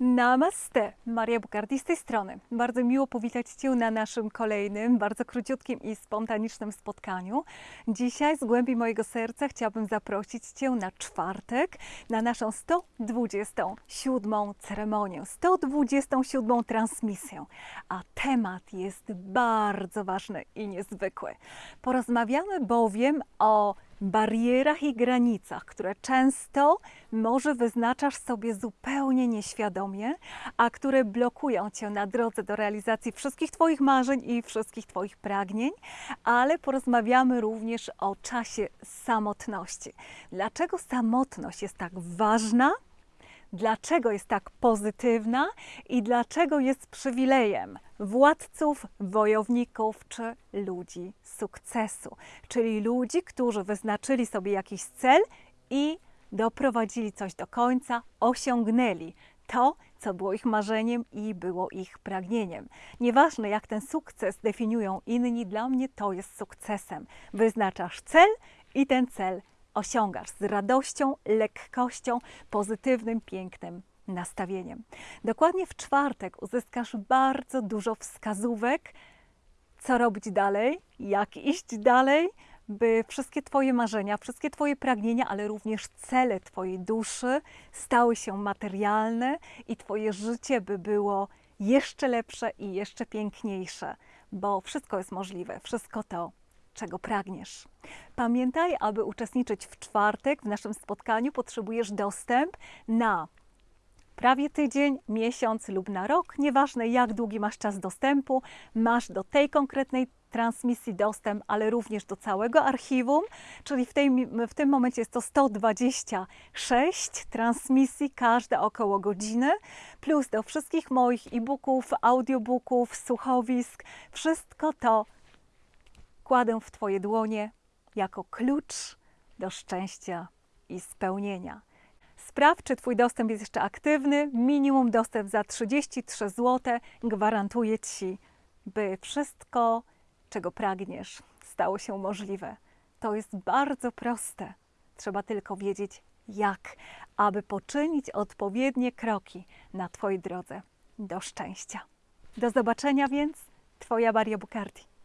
Namaste! Maria Bukardi z tej strony. Bardzo miło powitać Cię na naszym kolejnym, bardzo króciutkim i spontanicznym spotkaniu. Dzisiaj z głębi mojego serca chciałabym zaprosić Cię na czwartek, na naszą 127 ceremonię, 127 transmisję. A temat jest bardzo ważny i niezwykły. Porozmawiamy bowiem o barierach i granicach, które często może wyznaczasz sobie zupełnie nieświadomie, a które blokują cię na drodze do realizacji wszystkich Twoich marzeń i wszystkich Twoich pragnień, ale porozmawiamy również o czasie samotności. Dlaczego samotność jest tak ważna? Dlaczego jest tak pozytywna i dlaczego jest przywilejem władców, wojowników czy ludzi sukcesu, czyli ludzi, którzy wyznaczyli sobie jakiś cel i doprowadzili coś do końca, osiągnęli to, co było ich marzeniem i było ich pragnieniem. Nieważne, jak ten sukces definiują inni, dla mnie to jest sukcesem. Wyznaczasz cel i ten cel osiągasz z radością, lekkością, pozytywnym, pięknym nastawieniem. Dokładnie w czwartek uzyskasz bardzo dużo wskazówek, co robić dalej, jak iść dalej, by wszystkie Twoje marzenia, wszystkie Twoje pragnienia, ale również cele Twojej duszy stały się materialne i Twoje życie by było jeszcze lepsze i jeszcze piękniejsze, bo wszystko jest możliwe, wszystko to czego pragniesz. Pamiętaj, aby uczestniczyć w czwartek w naszym spotkaniu, potrzebujesz dostęp na prawie tydzień, miesiąc lub na rok. Nieważne, jak długi masz czas dostępu, masz do tej konkretnej transmisji dostęp, ale również do całego archiwum, czyli w, tej, w tym momencie jest to 126 transmisji, każda około godziny, plus do wszystkich moich e-booków, audiobooków, słuchowisk. Wszystko to kładę w Twoje dłonie jako klucz do szczęścia i spełnienia. Sprawdź, czy Twój dostęp jest jeszcze aktywny. Minimum dostęp za 33 zł. Gwarantuję Ci, by wszystko, czego pragniesz, stało się możliwe. To jest bardzo proste. Trzeba tylko wiedzieć, jak, aby poczynić odpowiednie kroki na Twojej drodze do szczęścia. Do zobaczenia więc, Twoja Maria Bukardi.